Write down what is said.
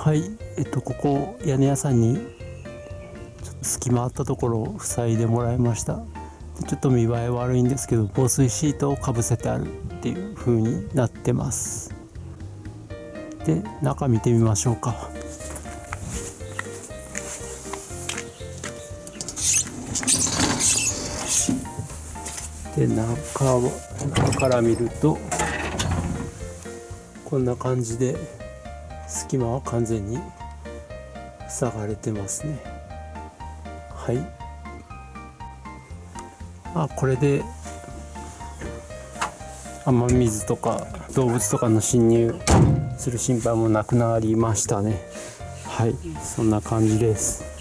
はいえっとここ屋根屋さんにちょっと隙間あったところを塞いでもらいました。ちょっと見栄え悪いんですけど防水シートをかぶせてあるっていう風になってます。で中見てみましょうか。で中を中から見るとこんな感じで隙間は完全に塞がれてますね。はい。あこれで雨水とか動物とかの侵入する心配もなくなりましたね。はい。そんな感じです。